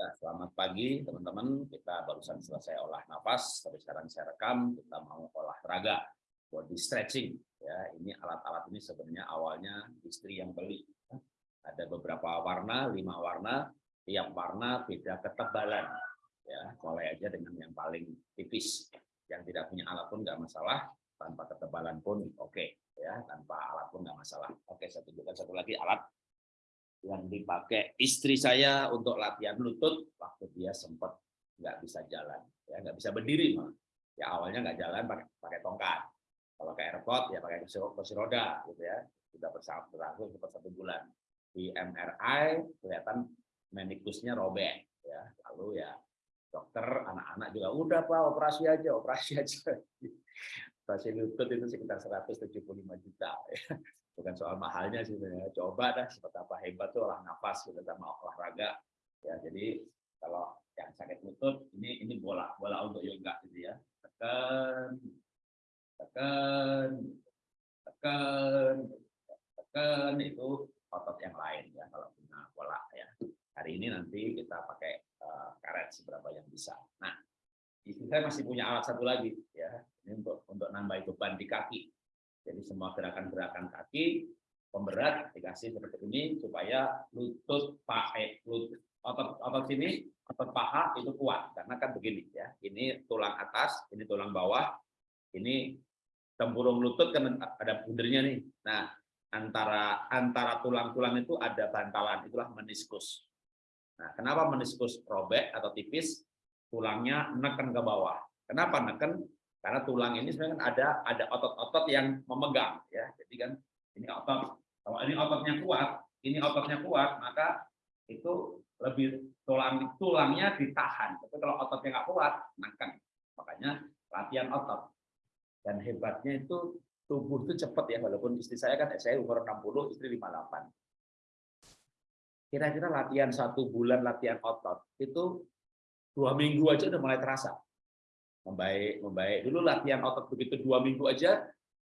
Ya, selamat pagi teman-teman. Kita barusan selesai olah nafas, tapi sekarang saya rekam. Kita mau olahraga body stretching. Ya, ini alat-alat ini sebenarnya awalnya istri yang beli. Ada beberapa warna, lima warna. Tiap warna beda ketebalan. Ya, mulai aja dengan yang paling tipis. Yang tidak punya alat pun nggak masalah. Tanpa ketebalan pun oke. Okay. Ya, tanpa alat pun nggak masalah. Oke, saya tunjukkan satu lagi alat yang dipakai istri saya untuk latihan lutut waktu dia sempat nggak bisa jalan ya nggak bisa berdiri malah. Ya awalnya nggak jalan pakai pakai tongkat. Kalau ke airport ya pakai kursi roda gitu ya. Sudah berlangsung sempat satu bulan. Di MRI kelihatan menikusnya robek ya. Lalu ya dokter anak-anak juga udah pak operasi aja operasi aja. Operasi lutut itu sekitar 175 juta ya bukan soal mahalnya sih sebenarnya. Coba dah seperti apa hebat tuh olah nafas kita sama olahraga. Ya jadi kalau yang sakit lutut ini ini bola bola untuk yoga gitu ya. Tekan tekan tekan tekan itu otot yang lain ya kalau punya bola ya. Hari ini nanti kita pakai uh, karet seberapa yang bisa. Nah istri saya masih punya alat satu lagi ya ini untuk untuk nambah beban di kaki jadi semua gerakan-gerakan kaki pemberat dikasih seperti ini supaya lutut pakai lutut otot otot sini otot paha itu kuat. Karena kan begini ya ini tulang atas ini tulang bawah ini tempurung lutut kan ada pundernya nih. Nah antara antara tulang-tulang itu ada bantalan itulah meniskus. Nah kenapa meniskus robek atau tipis? Tulangnya neken ke bawah. Kenapa neken karena tulang ini sebenarnya kan ada ada otot-otot yang memegang ya. Jadi kan ini otot kalau ini ototnya kuat, ini ototnya kuat, maka itu lebih tulang tulangnya ditahan. Tapi kalau ototnya nggak kuat, nangkang. Makanya latihan otot. Dan hebatnya itu tubuh itu cepat ya, walaupun istri saya kan saya umur 60, istri 58. Kira-kira latihan satu bulan latihan otot itu dua minggu aja udah mulai terasa membaik membaik. Dulu latihan otot begitu dua minggu aja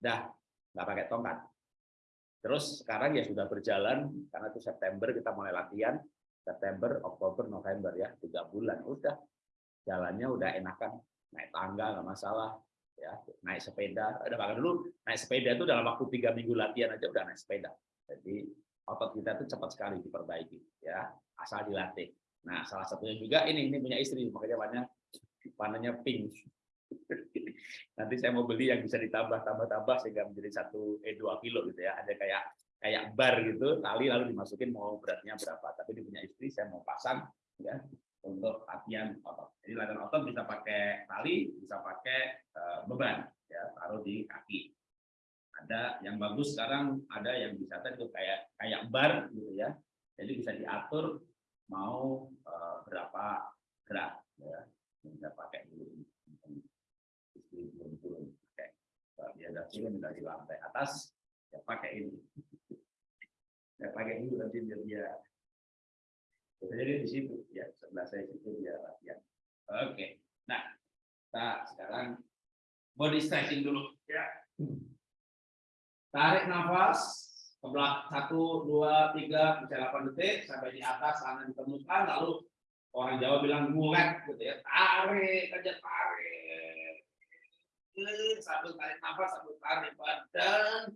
dah nggak pakai tongkat. Terus sekarang ya sudah berjalan karena itu September kita mulai latihan. September Oktober November ya tiga bulan. Udah jalannya udah enakan. Naik tangga nggak masalah ya. Naik sepeda ada bahkan dulu naik sepeda itu dalam waktu tiga minggu latihan aja udah naik sepeda. Jadi otot kita itu cepat sekali diperbaiki ya asal dilatih. Nah salah satunya juga ini ini punya istri makanya banyak warnanya pink. Nanti saya mau beli yang bisa ditambah tambah tambah sehingga menjadi satu eh dua kilo gitu ya. Ada kayak kayak bar gitu, tali lalu dimasukin mau beratnya berapa. Tapi di punya istri saya mau pasang ya untuk latihan otot. Jadi latihan otot bisa pakai tali, bisa pakai uh, beban ya, taruh di kaki. Ada yang bagus sekarang ada yang bisa itu kayak kayak bar gitu ya. Jadi bisa diatur mau uh, berapa gerak ya bisa pakai dulu istri belum turun pakai. Dia ada turun dari lantai atas ya pakai ini. Ya pakai dulu nanti biar dia jadi di situ. Ya sebelah saya situ dia latihan. Oke. Nah kita sekarang body stretching dulu. Ya. Tarik nafas ke satu dua tiga bisa delapan detik sampai di atas tangan ditemukan lalu orang Jawa bilang mulek gitu ya tarik aja tarik. Sambil tarik nafas sambil tarik badan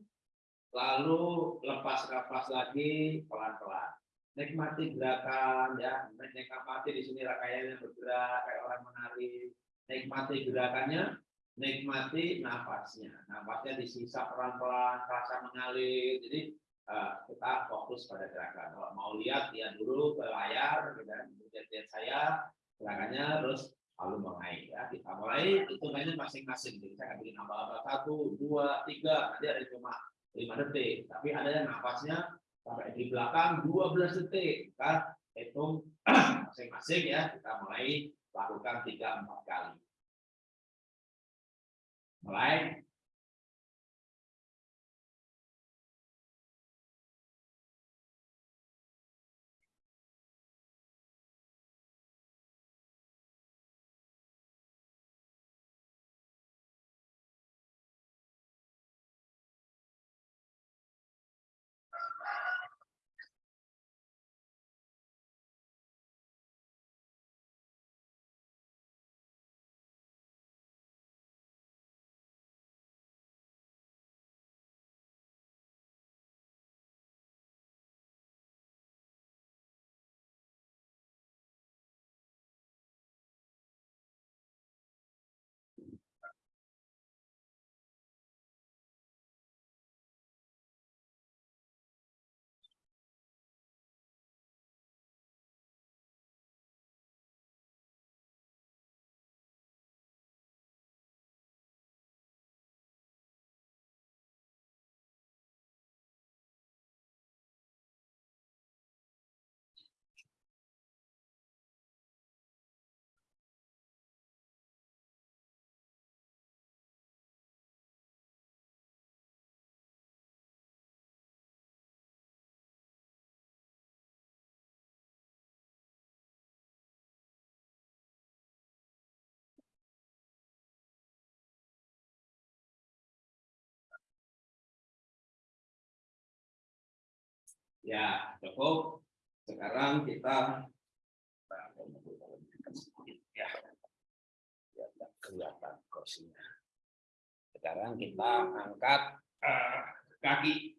lalu lepas nafas lagi pelan-pelan. Nikmati gerakan ya. Nikmati di sini rakayanya bergerak kayak orang menari. Nikmati gerakannya nikmati nafasnya. Nafasnya disisa pelan-pelan rasa mengalir. Jadi Eh, kita fokus pada gerakan. Kalau mau lihat, lihat dulu ke layar, dan lihat-lihat saya, gerakannya, terus lalu mulai. Ya. Kita mulai, hitungannya masing-masing. Jadi saya bikin nambah satu, dua, tiga, nanti ada cuma lima detik. Tapi ada yang nafasnya sampai di belakang 12 detik. Kan? Hitung masing-masing ya, kita mulai lakukan tiga empat kali. Mulai Ya, cukup. Sekarang kita ya, kelihatan kursinya. Sekarang kita angkat uh, kaki.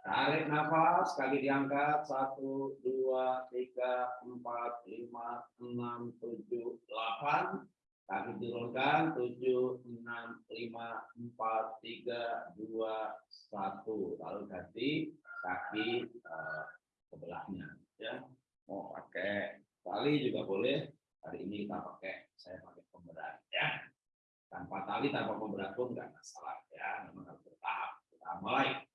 Tarik nafas, kaki diangkat. Satu, dua, tiga, empat, lima, enam, tujuh, delapan. Kaki turunkan, tujuh, enam, lima, empat, tiga, dua, satu. Lalu ganti kaki uh, sebelahnya. Ya, mau pakai tali juga boleh. Hari ini kita pakai, saya pakai pemberat. Ya, tanpa tali, tanpa pemberat pun nggak masalah. Ya, memang harus bertahap. Kita mulai.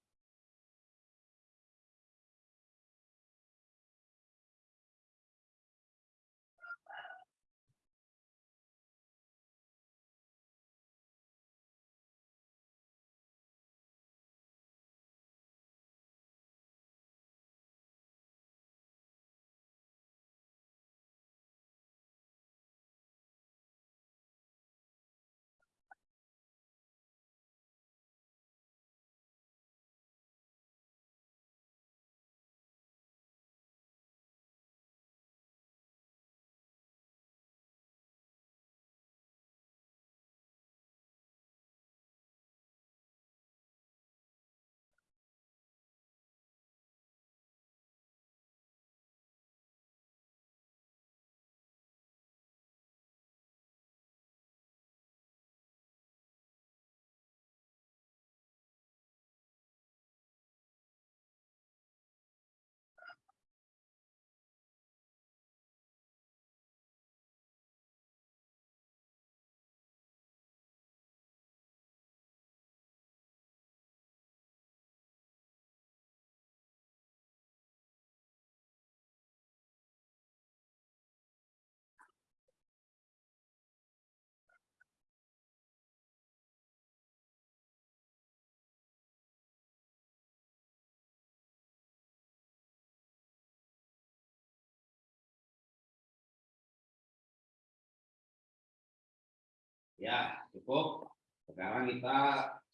Ya, cukup. Sekarang kita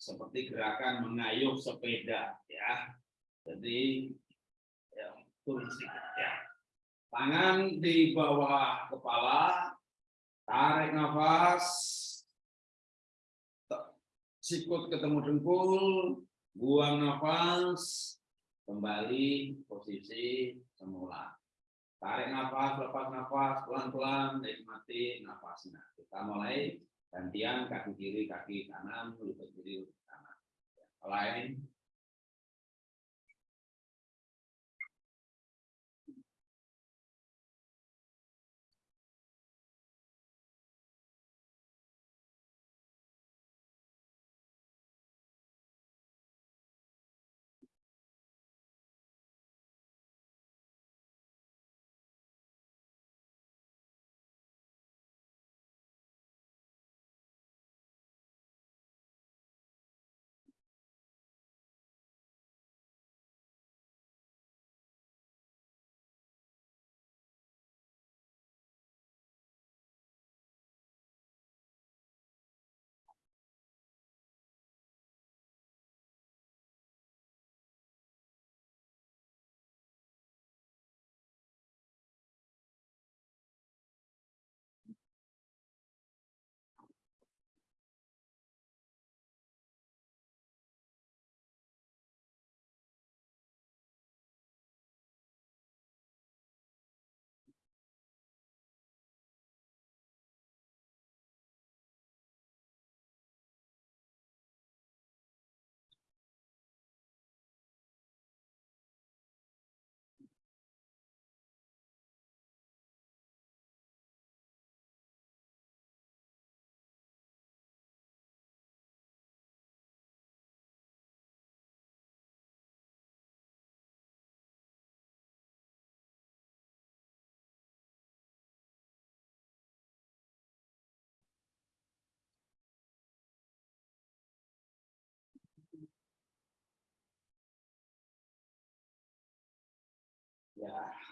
seperti gerakan mengayuh sepeda ya. Jadi ya, turun sedikit ya. Tangan di bawah kepala, tarik nafas, sikut ketemu dengkul, buang nafas, kembali posisi semula. Tarik nafas, lepas nafas, pelan-pelan, nikmati nafasnya. Kita mulai gantian kaki kiri kaki kanan lutut kiri lutut kanan. Lain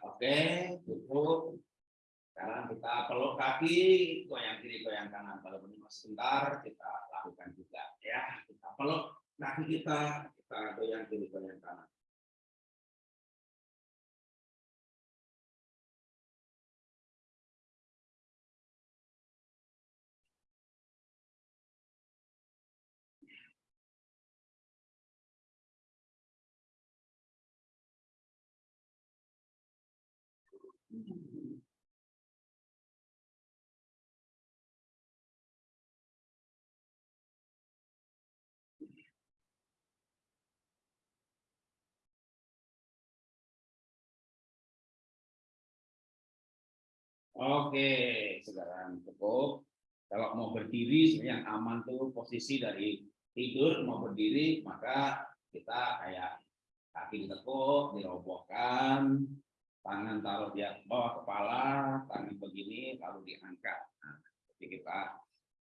oke, cukup. Sekarang kita peluk kaki, goyang kiri, goyang kanan. Kalau masih sebentar, kita lakukan juga. Ya, kita peluk kaki kita, kita goyang kiri goyang kanan. Oke, sekarang cukup. Kalau mau berdiri, yang aman tuh posisi dari tidur mau berdiri, maka kita kayak kaki ditekuk, dirobohkan, tangan taruh di bawah kepala, tangan begini, lalu diangkat. Nah, jadi kita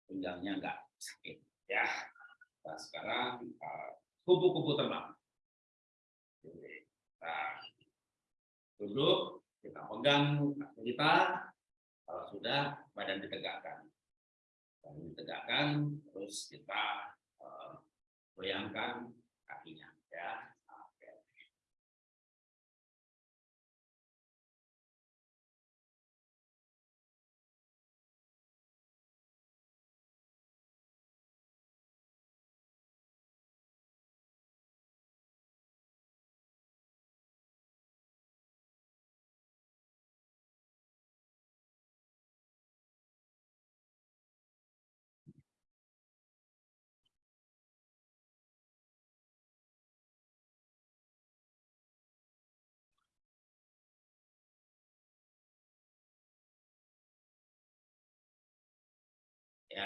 tunjangnya enggak sakit. Ya, nah, sekarang eh, kupu-kupu uh, terbang. Kita duduk, kita pegang kita, sudah, badan ditegakkan. Badan ditegakkan, terus kita uh, goyangkan kakinya. Ya.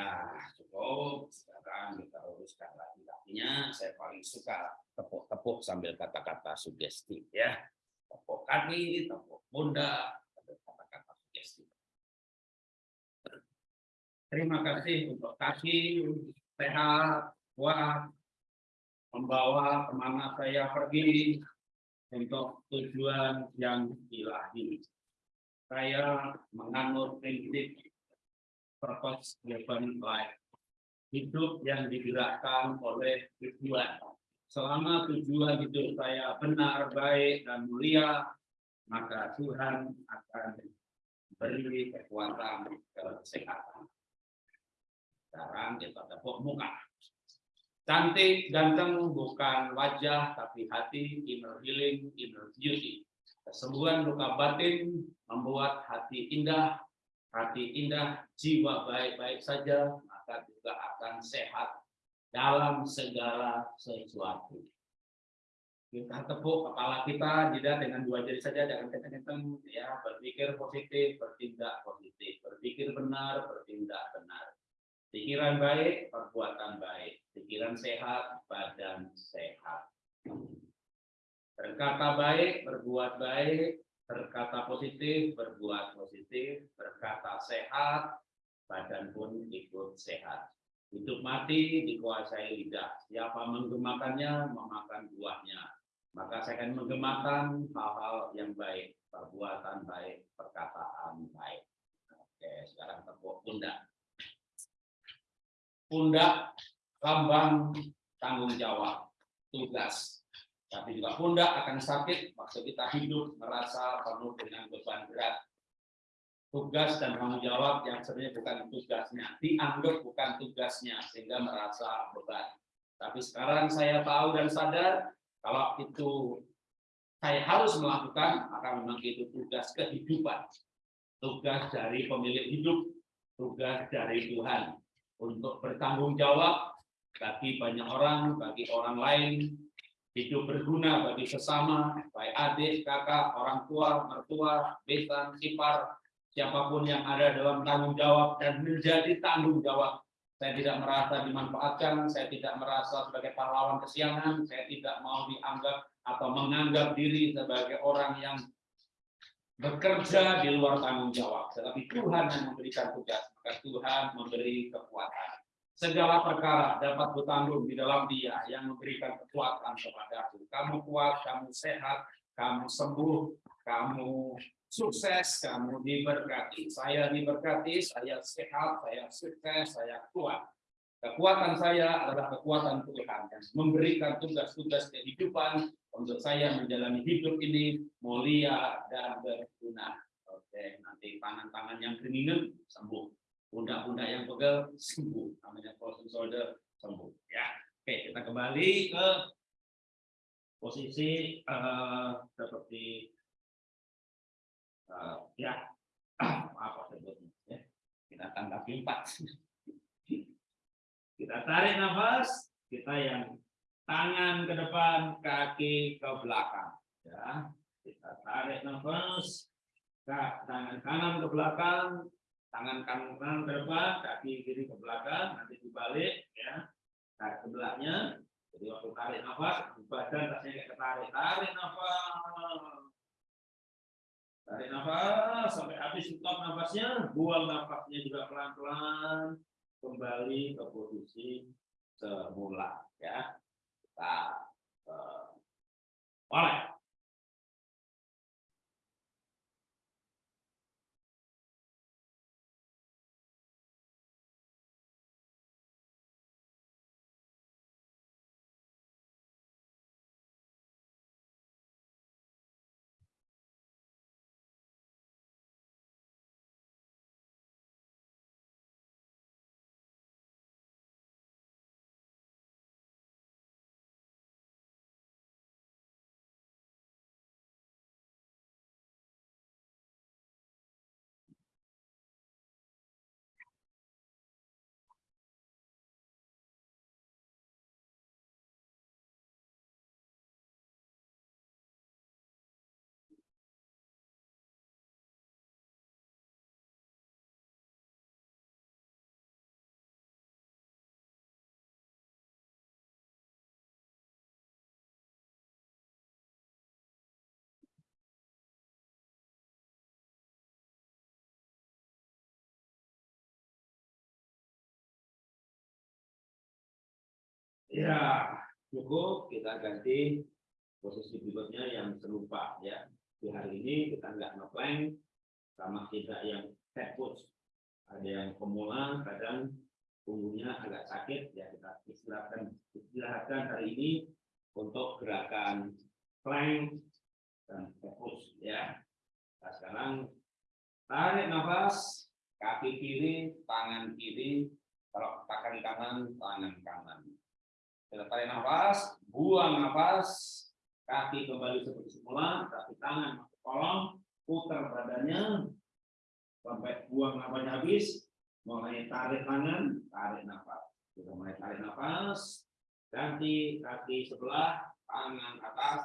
Ya, cukup. Sekarang kita uruskan lagi kakinya. Saya paling suka tepuk-tepuk sambil kata-kata sugesti. Ya, tepuk kaki, tepuk pundak, kata-kata sugesti. Terima kasih untuk kaki sehat, kuat, membawa ke mana saya pergi untuk tujuan yang ilahi. Saya menganut prinsip purpose driven life. Hidup yang digerakkan oleh tujuan. Selama tujuan hidup saya benar, baik, dan mulia, maka Tuhan akan beri kekuatan kesehatan. Sekarang kita tepuk muka. Cantik, ganteng bukan wajah, tapi hati, inner healing, inner beauty. Kesembuhan luka batin membuat hati indah, hati indah, jiwa baik-baik saja, maka juga akan sehat dalam segala sesuatu. Kita tepuk kepala kita tidak dengan dua jari saja, jangan kenceng-kenceng, ya berpikir positif, bertindak positif, berpikir benar, bertindak benar. Pikiran baik, perbuatan baik. Pikiran sehat, badan sehat. Berkata baik, berbuat baik, berkata positif, berbuat positif, berkata sehat, badan pun ikut sehat. Hidup mati dikuasai lidah. Siapa menggemakannya, memakan buahnya. Maka saya akan menggemakan hal-hal yang baik, perbuatan baik, perkataan baik. Oke, sekarang tepuk pundak. Pundak, lambang tanggung jawab, tugas, tapi juga pundak akan sakit, waktu kita hidup merasa penuh dengan beban berat. Tugas dan tanggung jawab yang sebenarnya bukan tugasnya, dianggap bukan tugasnya, sehingga merasa beban. Tapi sekarang saya tahu dan sadar, kalau itu saya harus melakukan, maka memang itu tugas kehidupan. Tugas dari pemilik hidup, tugas dari Tuhan. Untuk bertanggung jawab bagi banyak orang, bagi orang lain, hidup berguna bagi sesama, baik adik, kakak, orang tua, mertua, besan, ipar, siapa pun yang ada dalam tanggung jawab dan menjadi tanggung jawab. Saya tidak merasa dimanfaatkan, saya tidak merasa sebagai pahlawan kesiangan, saya tidak mau dianggap atau menganggap diri sebagai orang yang bekerja di luar tanggung jawab. Tetapi Tuhan yang memberikan tugas, maka Tuhan memberi kekuatan segala perkara dapat bertanggung di dalam dia yang memberikan kekuatan kepadaku. Kamu kuat, kamu sehat, kamu sembuh, kamu sukses, kamu diberkati. Saya diberkati, saya sehat, saya sukses, saya kuat. Kekuatan saya adalah kekuatan Tuhan yang memberikan tugas-tugas kehidupan untuk saya menjalani hidup ini mulia dan berguna. Oke, nanti tangan-tangan yang keringat sembuh, pundak-pundak yang pegel sembuh, namanya frozen shoulder sembuh. Ya, oke kita kembali ke posisi uh, seperti uh, ya. Apa sebutnya ya. Kita tanggapi empat. Kita tarik nafas kita yang tangan ke depan kaki ke belakang. Ya kita tarik nafas tangan kanan ke belakang tangan kanan ke depan kaki kiri ke belakang nanti dibalik ya tarik sebelahnya jadi waktu tarik nafas, badan rasanya kayak ketarik. Tarik nafas. Tarik nafas sampai habis stop nafasnya, buang nafasnya juga pelan-pelan kembali ke posisi semula ya. Kita uh, mulai. Ya, cukup kita ganti posisi berikutnya yang serupa ya. Di hari ini kita nggak ngeplank sama tidak yang head push. Ada yang pemula, kadang punggungnya agak sakit ya kita istirahatkan istirahatkan hari ini untuk gerakan plank dan push ya. Nah, sekarang tarik nafas kaki kiri, tangan kiri, kalau tangan kanan, tangan kanan. Kita tarik nafas, buang nafas, kaki kembali seperti semula, tapi tangan masuk kolong, putar badannya, sampai buang nafasnya habis, mulai tarik tangan, tarik nafas. Kita mulai tarik nafas, ganti kaki sebelah, tangan atas,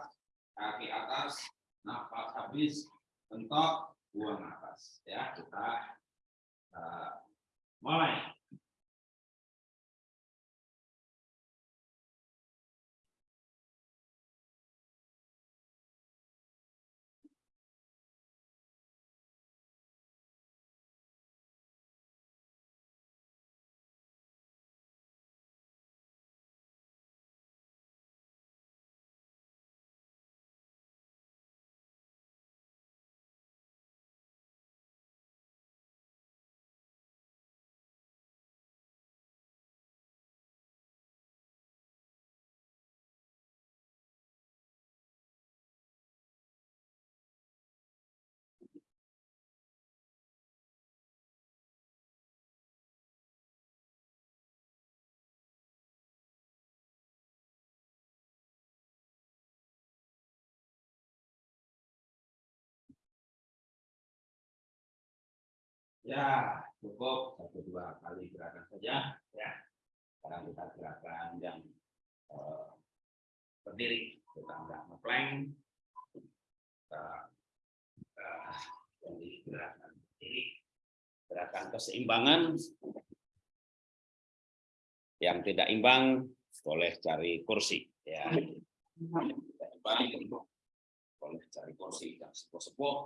kaki atas, nafas habis, mentok, buang nafas. Ya, kita uh, mulai. Ya, cukup. Satu dua kali gerakan saja. Ya, sekarang kita gerakan yang eh, berdiri, kita enggak ngeplank, kita eh, jadi gerakan berdiri, gerakan keseimbangan. Yang tidak imbang boleh cari kursi. Ya, tidak imbang boleh cari kursi yang sepuh-sepuh,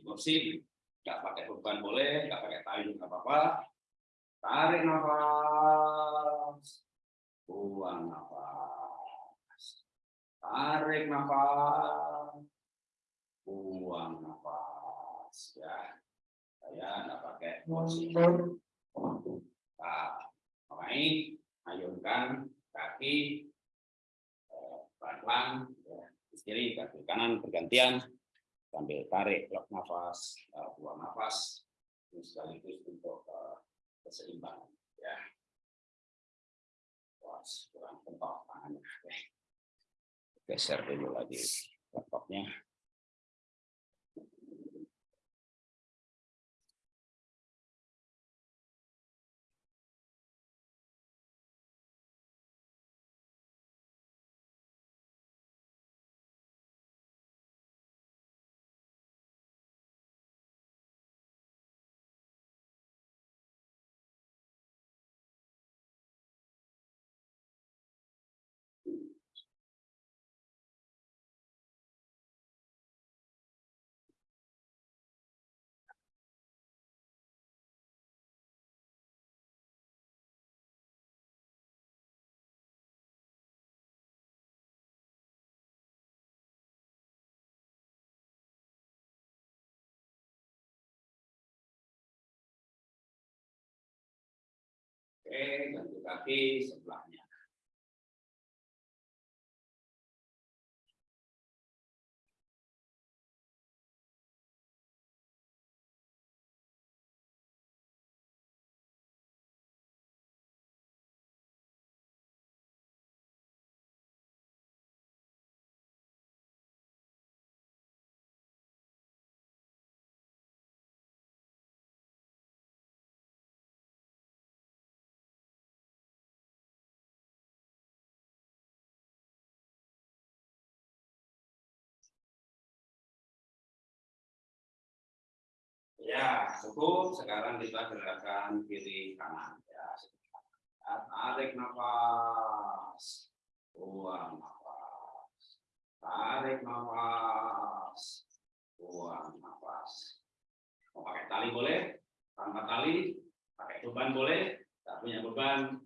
kursi nggak pakai beban boleh, nggak pakai tali nggak apa-apa. Tarik nafas, buang nafas. Tarik nafas, buang nafas. Ya, saya nggak pakai kursi. Nah, naik, ayunkan kaki, eh, pelan-pelan, ya, kiri, kaki kanan, bergantian, sambil tarik, lock nafas, eh, buang nafas, sekaligus untuk eh, keseimbangan. Ya. Wah, kurang kental tangannya. Oke. Geser dulu lagi laptopnya. Ganti kaki sebelahnya. Ya, cukup. Sekarang kita gerakan kiri kanan. Ya, tarik nafas, buang nafas, tarik nafas, buang nafas. Mau pakai tali boleh, tanpa tali, pakai beban boleh, tak punya beban,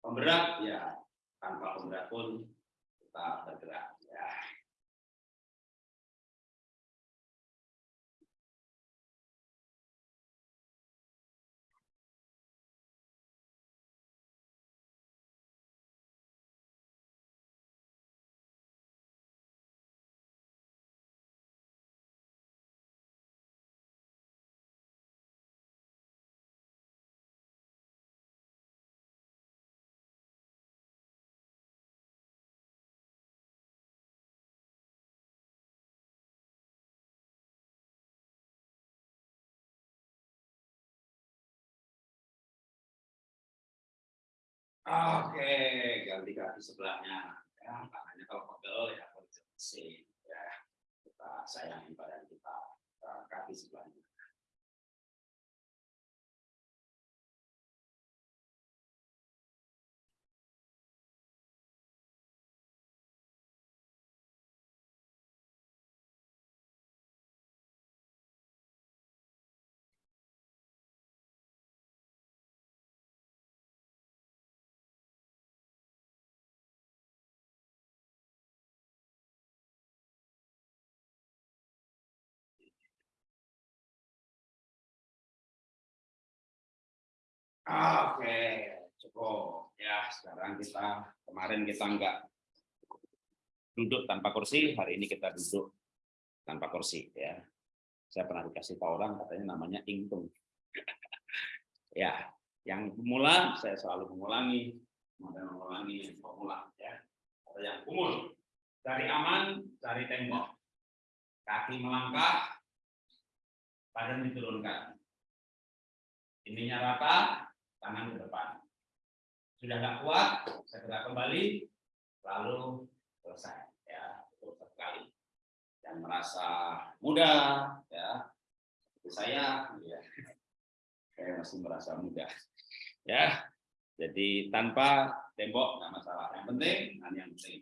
pemberat ya, tanpa pemberat pun kita bergerak. Oke, ganti kaki sebelahnya. Ya, tangannya kalau pegel ya posisi ya. Kita sayangi badan kita, kaki sebelahnya. Oke, cukup. Ya, sekarang kita kemarin kita enggak duduk tanpa kursi, hari ini kita duduk tanpa kursi ya. Saya pernah dikasih tahu orang katanya namanya ingtung. ya, yang pemula saya selalu mengulangi, mengulangi pemula ya. Atau yang umur dari aman, cari tembok. Kaki melangkah, badan diturunkan. Ininya rata, tangan ke depan. Sudah nggak kuat, segera kembali, lalu selesai. Ya, cukup sekali. Dan merasa muda, ya, seperti saya, ya, saya masih merasa muda. Ya, jadi tanpa tembok nggak masalah. Yang penting, yang penting,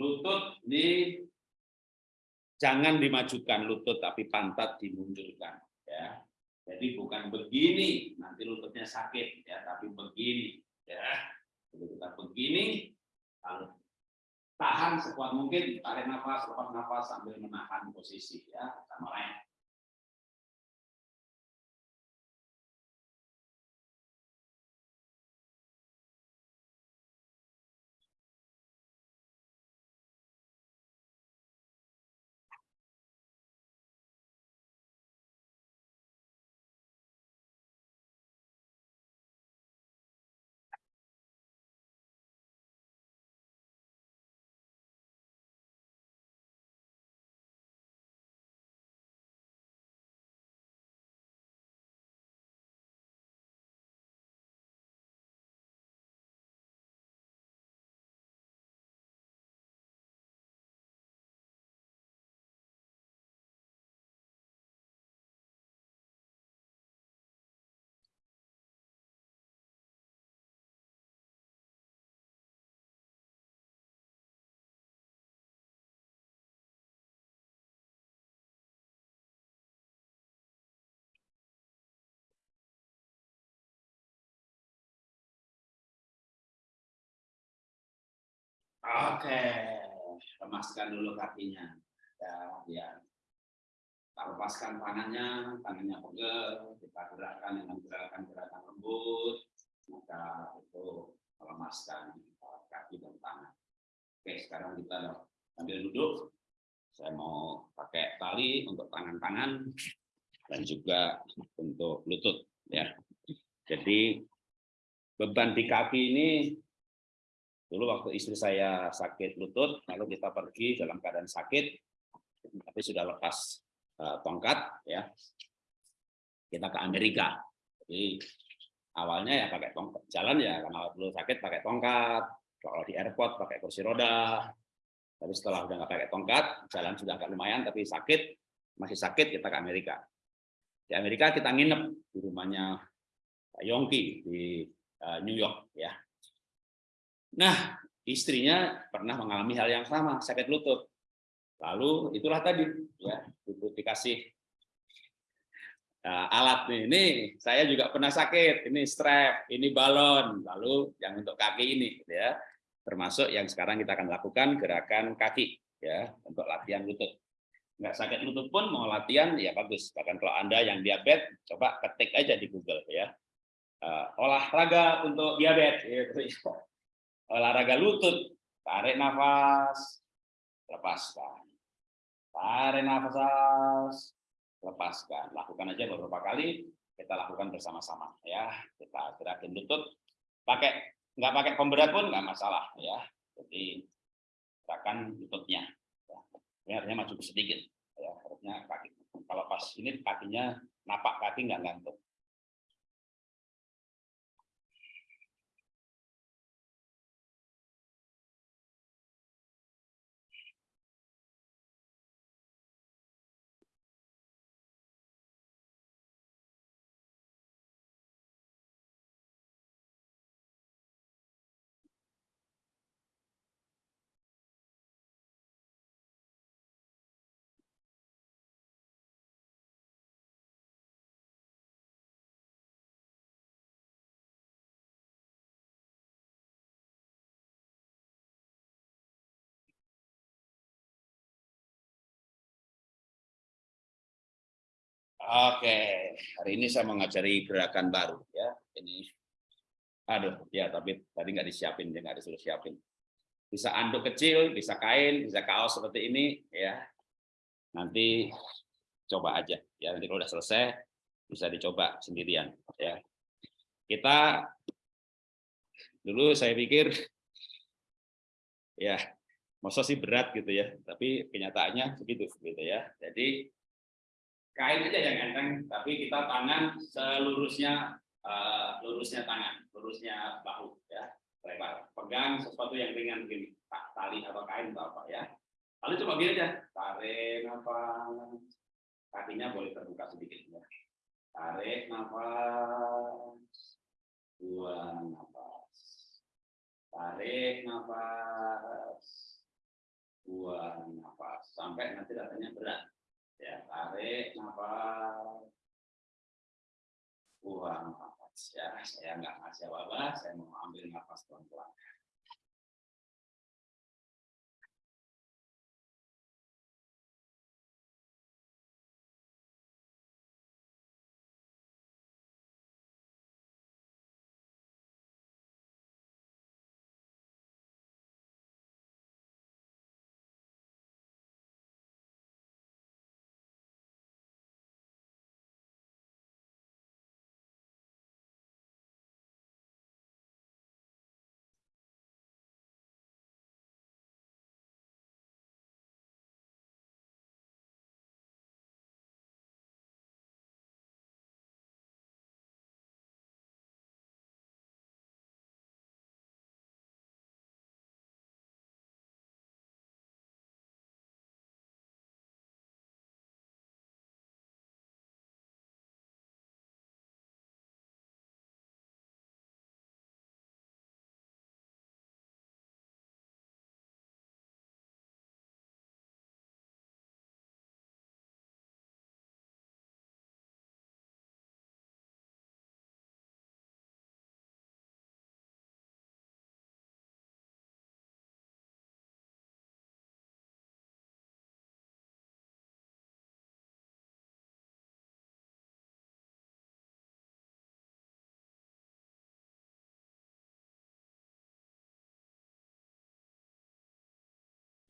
lutut di jangan dimajukan lutut tapi pantat dimundurkan ya jadi bukan begini, nanti lututnya sakit ya, tapi begini ya. Jadi kita begini, lalu tahan sekuat mungkin, tarik nafas, lepas nafas sambil menahan posisi ya, sama lain. Oke, lemaskan dulu kakinya. Ya, ya. Kita lepaskan tangannya, tangannya pegel, kita gerakkan dengan gerakan-gerakan lembut, maka itu melemaskan kaki dan tangan. Oke, sekarang kita ambil duduk. Saya mau pakai tali untuk tangan-tangan dan juga untuk lutut ya. Jadi beban di kaki ini Dulu waktu istri saya sakit lutut, lalu kita pergi dalam keadaan sakit, tapi sudah lepas uh, tongkat, ya. Kita ke Amerika. Jadi awalnya ya pakai tongkat jalan ya, karena dulu sakit pakai tongkat, kalau di airport pakai kursi roda. Tapi setelah udah nggak pakai tongkat, jalan sudah agak lumayan, tapi sakit masih sakit kita ke Amerika. Di Amerika kita nginep di rumahnya Pak Yongki di uh, New York ya Nah, istrinya pernah mengalami hal yang sama, sakit lutut. Lalu itulah tadi, ya, lutut dikasih uh, alat nih. Ini saya juga pernah sakit, ini strap, ini balon, lalu yang untuk kaki ini, ya, termasuk yang sekarang kita akan lakukan gerakan kaki, ya, untuk latihan lutut. Nggak sakit lutut pun mau latihan, ya bagus. Bahkan kalau anda yang diabetes, coba ketik aja di Google, ya. Uh, olahraga untuk diabetes, gitu olahraga lutut, tarik nafas, lepaskan. Tarik nafas, lepaskan. Lakukan aja beberapa kali, kita lakukan bersama-sama ya. Kita gerakin lutut, pakai nggak pakai pemberat pun nggak masalah ya. Jadi gerakan lututnya. Ya. Ini artinya maju sedikit ya. Harusnya kaki. Kalau pas ini kakinya napak kaki nggak ngantuk. Oke, hari ini saya mengajari gerakan baru ya. Ini, aduh, ya tapi tadi nggak disiapin, nggak disuruh siapin. Bisa anduk kecil, bisa kain, bisa kaos seperti ini ya. Nanti coba aja ya. Nanti kalau udah selesai bisa dicoba sendirian ya. Kita dulu saya pikir ya masa sih berat gitu ya, tapi kenyataannya begitu gitu ya. Jadi kain aja yang enteng, tapi kita tangan selurusnya uh, lurusnya tangan, lurusnya bahu ya, lebar. Pegang sesuatu yang ringan begini, tali atau kain atau apa ya. Lalu coba gini aja, tarik nafas, kakinya boleh terbuka sedikit ya. Tarik nafas, buang nafas. Tarik nafas, buang nafas. Sampai nanti rasanya berat ya tarik nafas. Buang nafas ya. Saya nggak ngasih apa-apa saya mau ambil nafas pelan-pelan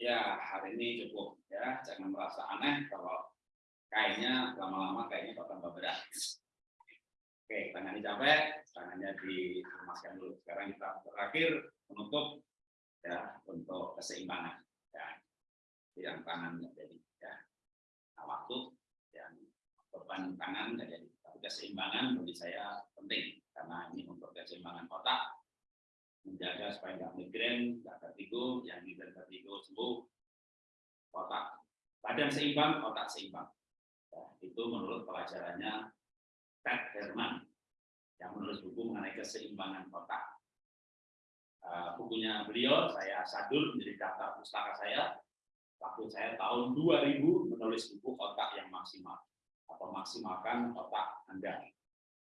ya hari ini cukup ya. Jangan merasa aneh kalau kayaknya lama-lama kayaknya tambah berat. Oke tangannya capek tangannya dilemaskan dulu. Sekarang kita terakhir menutup ya untuk keseimbangan ya. Yang tangan jadi ya. Nah, waktu yang beban tangan jadi. Tapi keseimbangan bagi saya penting karena ini untuk keseimbangan otak menjaga supaya nggak migrain, nggak vertigo, yang migrain vertigo sembuh, otak badan seimbang, otak seimbang. Ya, itu menurut pelajarannya Ted Herman yang menulis buku mengenai keseimbangan otak. Uh, bukunya beliau saya sadul menjadi daftar pustaka saya waktu saya tahun 2000 menulis buku otak yang maksimal atau maksimalkan otak Anda.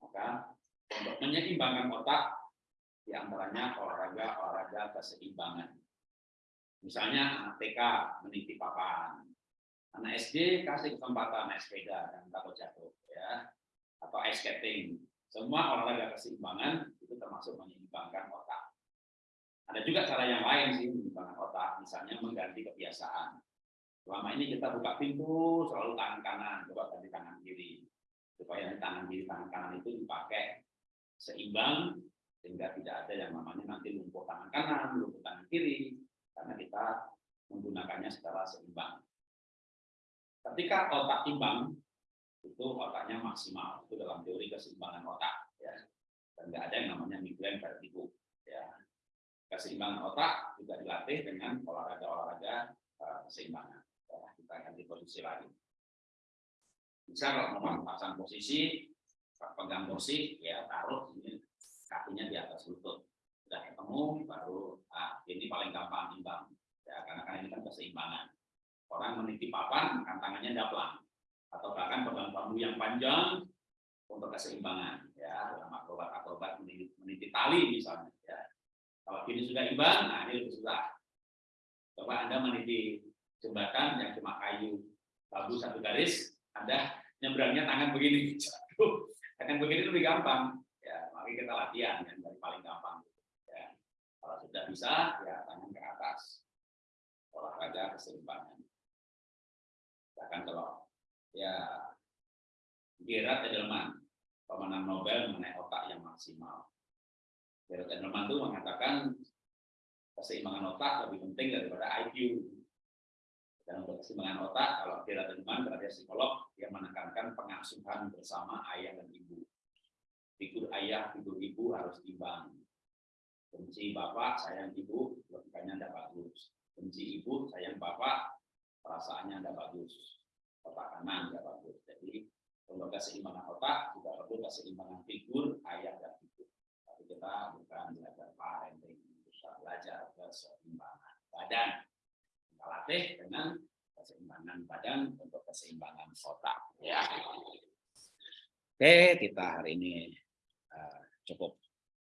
Maka untuk menyeimbangkan otak di antaranya olahraga-olahraga keseimbangan. Misalnya anak TK meniti papan, anak SD kasih kesempatan naik sepeda dan takut jatuh, ya, atau ice skating. Semua olahraga keseimbangan itu termasuk menyeimbangkan otak. Ada juga cara yang lain sih menyeimbangkan otak, misalnya mengganti kebiasaan. Selama ini kita buka pintu selalu tangan kanan, coba ganti tangan kiri. Supaya tangan kiri, tangan kanan itu dipakai seimbang sehingga tidak ada yang namanya nanti lumpuh tangan kanan, lumpuh tangan kiri, karena kita menggunakannya secara seimbang. Ketika otak imbang, itu otaknya maksimal, itu dalam teori keseimbangan otak, ya. Dan tidak ada yang namanya migrain vertigo, ya. Keseimbangan otak juga dilatih dengan olahraga-olahraga uh, keseimbangan. Ya, kita ganti posisi lagi. Bisa kalau mau pasang posisi, pegang kursi, ya taruh ini kakinya di atas lutut. Sudah ketemu, baru ah, ini paling gampang imbang. Ya, karena kan ini kan keseimbangan. Orang meniti papan, kan tangannya daplang. Atau bahkan pegang bambu yang panjang untuk keseimbangan. Ya, dalam akrobat-akrobat meniti, meniti tali misalnya. Ya. Kalau ini sudah imbang, nah ini lebih susah. Coba Anda meniti jembatan yang cuma kayu bambu satu garis, Anda nyebrangnya tangan begini. Tangan begini lebih gampang tapi kita latihan yang paling gampang. Ya. Kalau sudah bisa, ya tangan ke atas. Olahraga keseimbangan. Bahkan kalau ya Gerard Edelman, pemenang Nobel mengenai otak yang maksimal. Gerard Edelman itu mengatakan keseimbangan otak lebih penting daripada IQ. Dan untuk keseimbangan otak, kalau Gerard Edelman berarti psikolog, dia menekankan pengasuhan bersama ayah dan ibu figur ayah, figur ibu harus imbang. Benci bapak, sayang ibu, logikanya tidak bagus. Benci ibu, sayang bapak, perasaannya tidak bagus. Otak kanan tidak bagus. Jadi untuk keseimbangan otak juga perlu keseimbangan figur ayah dan ibu. Tapi kita bukan belajar parenting, kita belajar keseimbangan badan. Kita latih dengan keseimbangan badan untuk keseimbangan otak. Ya. Oke, kita hari ini cukup